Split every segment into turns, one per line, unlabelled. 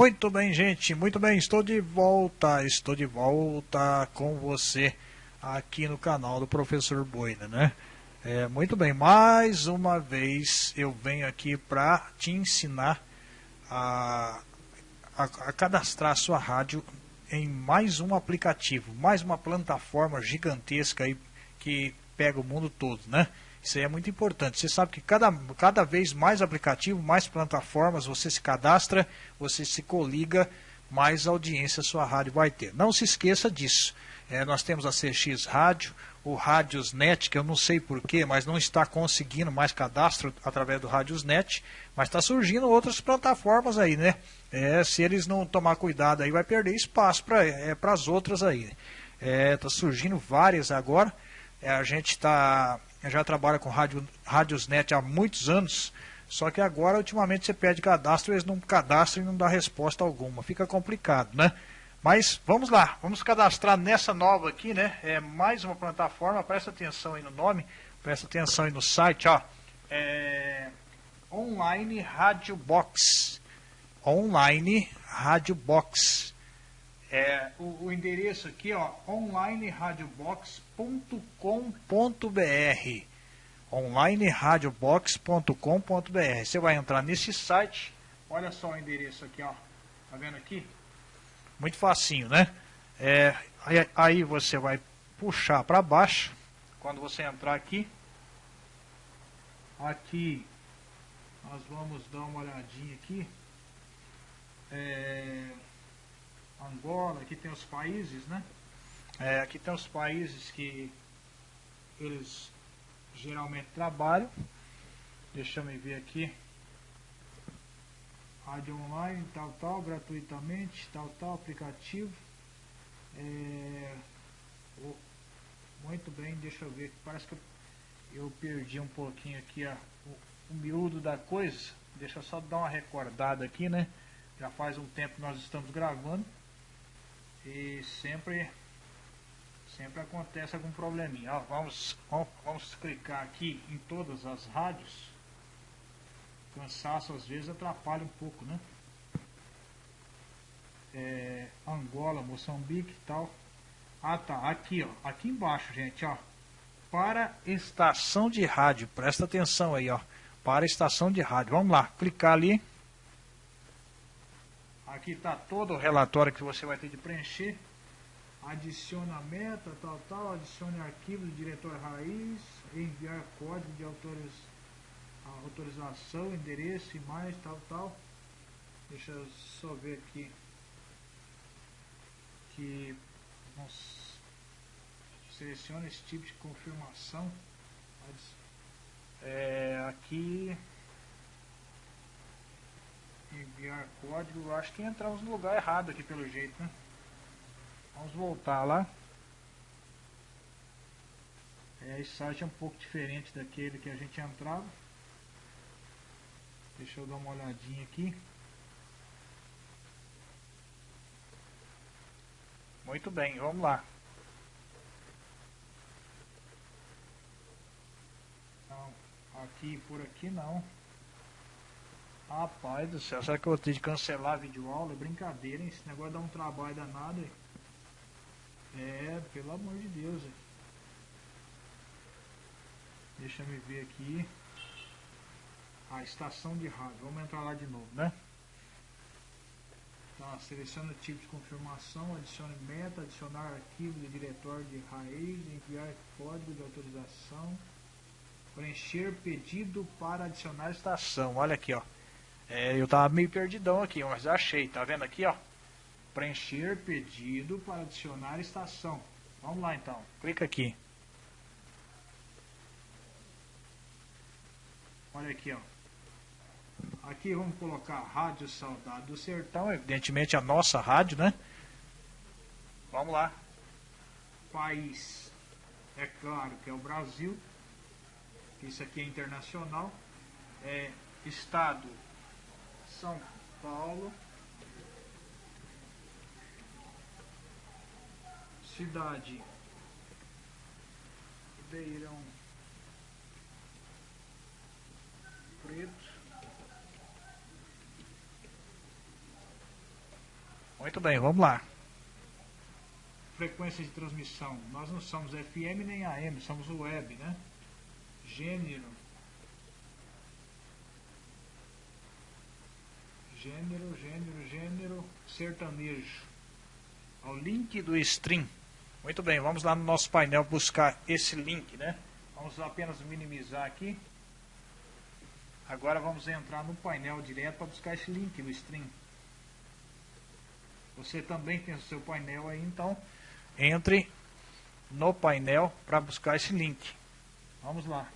Muito bem, gente, muito bem, estou de volta, estou de volta com você aqui no canal do Professor Boina, né? É, muito bem, mais uma vez eu venho aqui para te ensinar a, a, a cadastrar a sua rádio em mais um aplicativo, mais uma plataforma gigantesca aí que pega o mundo todo, né? Isso aí é muito importante. Você sabe que cada, cada vez mais aplicativo, mais plataformas, você se cadastra, você se coliga, mais audiência sua rádio vai ter. Não se esqueça disso. É, nós temos a CX Rádio, o Rádiosnet, que eu não sei porquê, mas não está conseguindo mais cadastro através do Rádiosnet, mas está surgindo outras plataformas aí, né? É, se eles não tomar cuidado aí, vai perder espaço para é, as outras aí. Está é, surgindo várias agora. É, a gente está já trabalha com rádio, Rádiosnet há muitos anos, só que agora, ultimamente, você pede cadastro, eles não cadastram e não dá resposta alguma. Fica complicado, né? Mas vamos lá, vamos cadastrar nessa nova aqui, né? É mais uma plataforma, presta atenção aí no nome, presta atenção aí no site, ó. É Online Radio Box. Online Radio Box. É, o, o, endereço aqui, ó, onlineradiobox.com.br onlineradiobox.com.br Você vai entrar nesse site, olha só o endereço aqui, ó, tá vendo aqui? Muito facinho, né? É, aí, aí você vai puxar para baixo, quando você entrar aqui, aqui nós vamos dar uma olhadinha aqui, é... Angola, aqui tem os países, né? É, aqui tem os países que eles geralmente trabalham. Deixa eu ver aqui. Rádio online, tal, tal, gratuitamente, tal, tal, aplicativo. É, oh, muito bem, deixa eu ver. Parece que eu, perdi um pouquinho aqui ó, o, o miúdo da coisa. Deixa eu só dar uma recordada aqui, né? Já faz um tempo que nós estamos gravando e sempre sempre acontece algum probleminha. Ó, vamos, vamos, vamos clicar aqui em todas as rádios. Cansaço às vezes atrapalha um pouco, né? É, Angola, Moçambique e tal. Ah tá, aqui ó, aqui embaixo gente, ó. Para estação de rádio, presta atenção aí ó. Para estação de rádio, vamos lá, clicar ali. Aqui está todo o relatório que você vai ter de preencher. Adicione a meta, tal, tal. Adicione arquivo do diretor raiz. Enviar código de autoriz... autorização, endereço, mais, tal, tal. Deixa eu só ver aqui. Que... Nossa. Selecione esse tipo de confirmação. É, aqui enviar código, eu acho que entramos no lugar errado aqui pelo jeito, né? Vamos voltar lá. É, esse site é um pouco diferente daquele que a gente entrava. Deixa eu dar uma olhadinha aqui. Muito bem, vamos lá. Não, aqui por aqui não. Rapaz do céu, será que eu vou ter de cancelar a videoaula? Brincadeira, hein? Esse negócio dá um trabalho danado, hein? É, pelo amor de Deus, hein? Deixa eu ver aqui. A estação de rádio. Vamos entrar lá de novo, né? Tá, selecione o tipo de confirmação, adicione meta, adicionar arquivo de diretório de raiz, enviar código de autorização, preencher pedido para adicionar estação. Olha aqui, ó. É, eu tava meio perdidão aqui, mas achei, tá vendo aqui, ó? Preencher pedido para adicionar estação. Vamos lá então, clica aqui. Olha aqui, ó. Aqui vamos colocar Rádio Saudade do Sertão, evidentemente a nossa rádio, né? Vamos lá. País, é claro que é o Brasil. Isso aqui é internacional. É, estado são Paulo, cidade Ribeirão Preto, Muito bem, vamos lá. Frequência de transmissão. Nós não somos FM nem AM, somos web, né? Gênero. Gênero, gênero, gênero, sertanejo. Ao link do stream. Muito bem, vamos lá no nosso painel buscar esse link, né? Vamos apenas minimizar aqui. Agora vamos entrar no painel direto para buscar esse link no stream. Você também tem o seu painel aí, então entre no painel para buscar esse link. Vamos lá.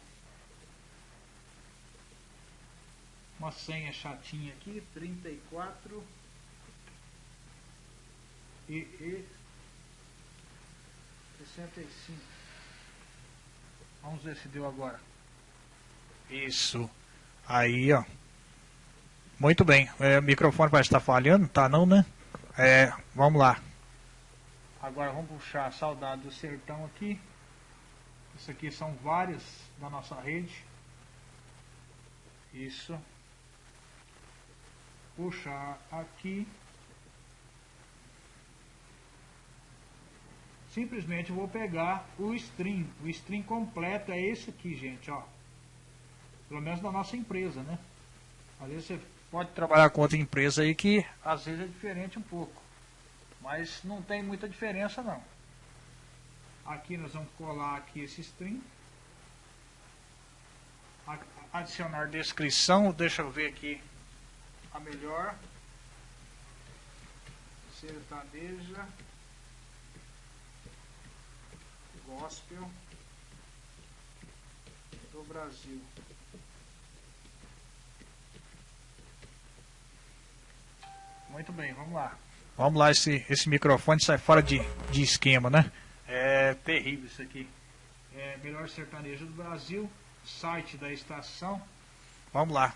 Uma senha chatinha aqui, 34 e, e 65. Vamos ver se deu agora. Isso. Aí, ó. Muito bem. É, o microfone parece estar falhando, tá não, né? É, vamos lá. Agora vamos puxar a saudade do sertão aqui. Isso aqui são várias da nossa rede. Isso. Puxar aqui. Simplesmente vou pegar o stream. O stream completo é esse aqui, gente, ó. Pelo menos da nossa empresa, né? Às vezes você pode trabalhar com outra empresa aí que às vezes é diferente um pouco. Mas não tem muita diferença não. Aqui nós vamos colar aqui esse string. Adicionar descrição, deixa eu ver aqui a melhor. Sertaneja. Gospel do Brasil. Muito bem, vamos lá. Vamos lá, esse, esse microfone sai fora de, de esquema, né? É terrível isso aqui. É melhor sertanejo do Brasil, site da estação. Vamos lá.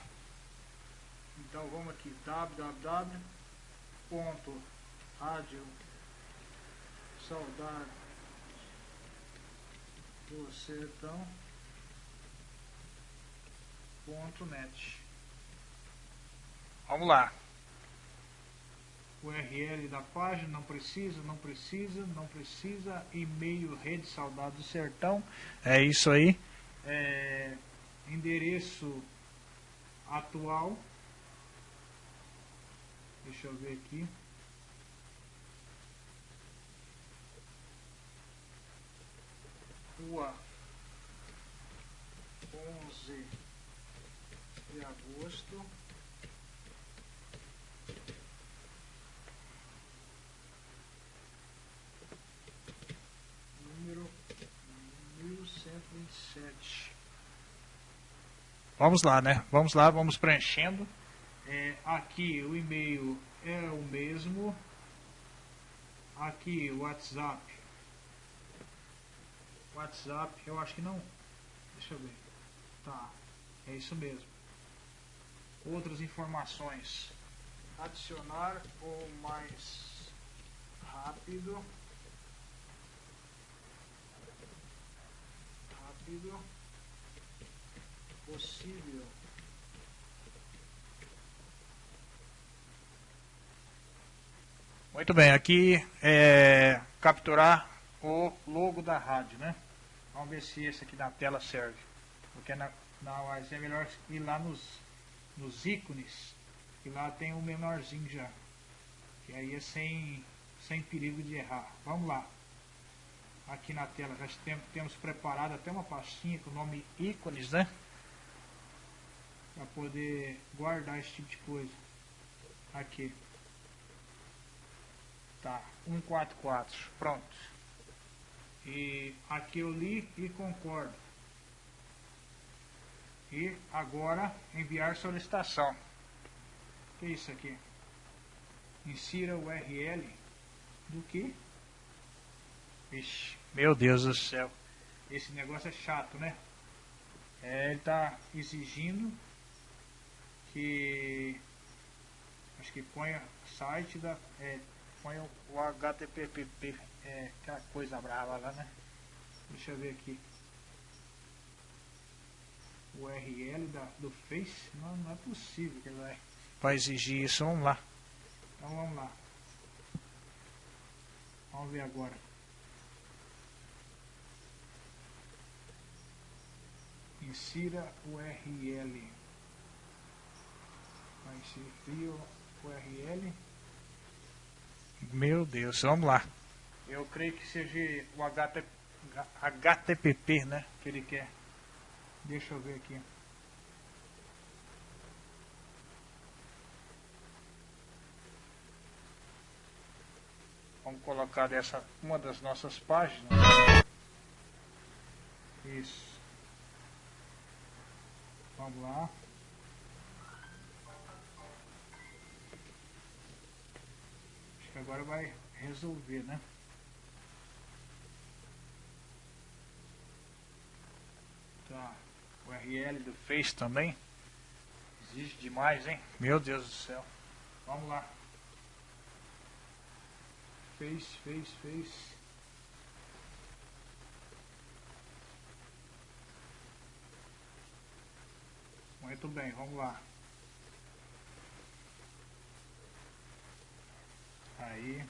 Então vamos aqui, saudade do sertão.net. Vamos lá. URL da página, não precisa, não precisa, não precisa. E-mail Rede Saudade do Sertão. É isso aí. É, endereço atual. Deixa eu ver aqui. Rua 11 de agosto. número 1127. Vamos lá, né? Vamos lá, vamos preenchendo. É, aqui o e-mail é o mesmo. Aqui o WhatsApp. WhatsApp, eu acho que não. Deixa eu ver. Tá, é isso mesmo. Outras informações. Adicionar ou mais rápido. rápido possível. Muito bem, aqui é capturar o logo da rádio, né? Vamos ver se esse aqui na tela serve. Porque na, na é melhor ir lá nos, nos ícones, que lá tem o um menorzinho já. Que aí é sem, sem perigo de errar. Vamos lá aqui na tela já temos, temos preparado até uma pastinha com o nome ícones, né? Para poder guardar esse tipo de coisa. Aqui. Tá, 144, pronto. E aqui eu li e concordo. E agora enviar solicitação. O que é isso aqui? Insira o URL do que? Vixe, meu Deus do céu. Esse negócio é chato, né? É, ele está exigindo que acho que ponha site da é, ponha o HTTP é, aquela coisa brava lá, né? Deixa eu ver aqui. O URL da, do Face, não, não é possível que ele vai, vai exigir isso. Vamos lá. Então vamos lá. Vamos ver agora. Insira URL. Vai inserir URL. Meu Deus, vamos lá. Eu creio que seja o HTTP, né? Que ele quer. Deixa eu ver aqui. Vamos colocar dessa uma das nossas páginas. Isso. Vamos lá. Que agora vai resolver, né? Tá. O URL do Face também. Existe demais, hein? Meu Deus do céu. Vamos lá fez, fez, fez. Muito bem, vamos lá. Aí.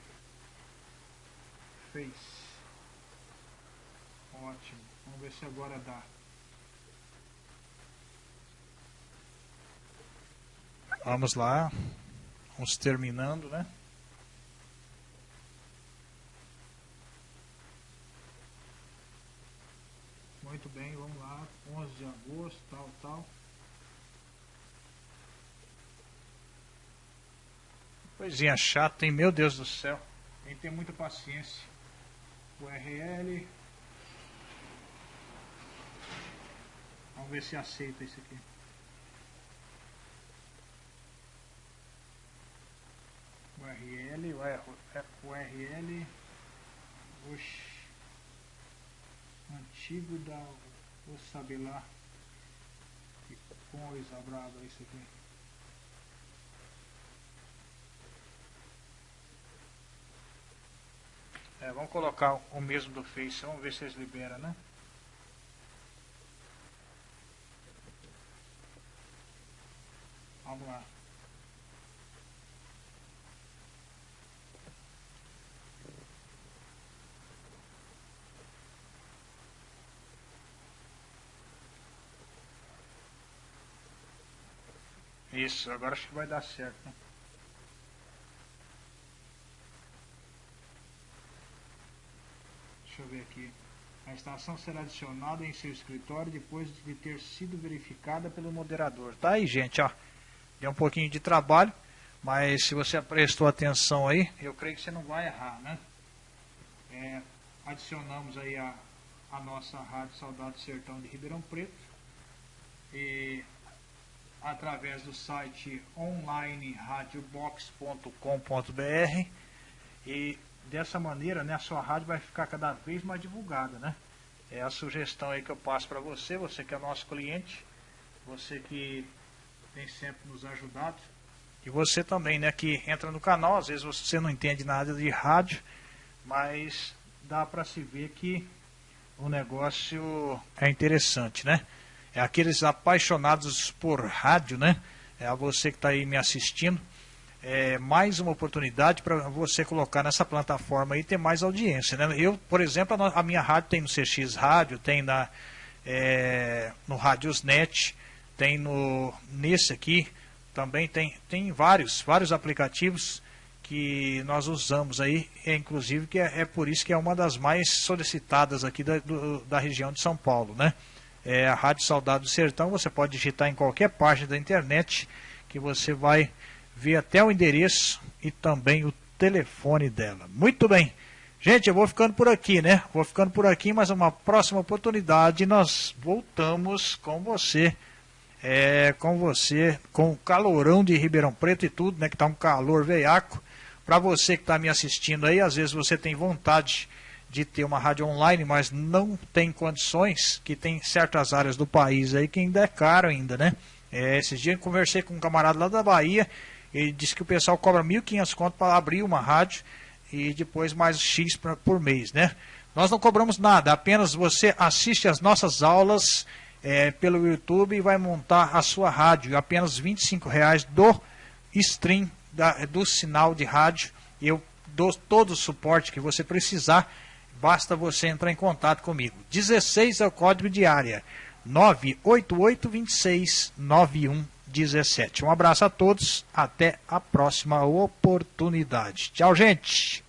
Fez. Ótimo. Vamos ver se agora dá. Vamos lá. Vamos terminando, né? Muito bem, vamos lá. 11 de agosto, tal, tal. Coisinha chata, hein? Meu Deus do céu. Tem que ter muita paciência. URL. Vamos ver se aceita isso aqui. URL, URL. Oxi antigo da. Vou saber lá. Que coisa brava isso aqui. É, vamos colocar o mesmo do Face, vamos ver se eles liberam, né? Vamos lá. Isso, agora acho que vai dar certo. Né? Deixa eu ver aqui. A instalação será adicionada em seu escritório depois de ter sido verificada pelo moderador. Tá aí, gente, ó. Deu um pouquinho de trabalho, mas se você prestou atenção aí, eu creio que você não vai errar, né? É, adicionamos aí a, a nossa Rádio Saudade Sertão de Ribeirão Preto. E através do site online radiobox.com.br e dessa maneira né, a sua rádio vai ficar cada vez mais divulgada. Né? É a sugestão aí que eu passo para você, você que é nosso cliente, você que tem sempre nos ajudado e você também né, que entra no canal, às vezes você não entende nada de rádio, mas dá para se ver que o negócio é interessante, né? é aqueles apaixonados por rádio, né? É a você que está aí me assistindo. É mais uma oportunidade para você colocar nessa plataforma e ter mais audiência. Né? Eu, por exemplo, a minha rádio tem no CX Rádio, tem na, é, no Radiosnet, tem no nesse aqui, também tem, tem vários, vários aplicativos que nós usamos aí, é, inclusive que é, é, por isso que é uma das mais solicitadas aqui da, do, da região de São Paulo, né? é a Rádio Saudade do Sertão. Você pode digitar em qualquer página da internet que você vai ver até o endereço e também o telefone dela. Muito bem. Gente, eu vou ficando por aqui, né? Vou ficando por aqui, mas uma próxima oportunidade nós voltamos com você. É, com você, com o calorão de Ribeirão Preto e tudo, né? Que tá um calor veiaco. Para você que está me assistindo aí, às vezes você tem vontade de ter uma rádio online, mas não tem condições, que tem certas áreas do país aí que ainda é caro ainda, né? É, esses dias eu conversei com um camarada lá da Bahia, ele disse que o pessoal cobra 1.500 conto para abrir uma rádio e depois mais X pra, por mês, né? Nós não cobramos nada, apenas você assiste as nossas aulas é, pelo YouTube e vai montar a sua rádio. Apenas R$ reais do stream da, do sinal de rádio. Eu dou todo o suporte que você precisar. Basta você entrar em contato comigo. 16 é o código de área. 988 26 9117. Um abraço a todos. Até a próxima oportunidade. Tchau, gente.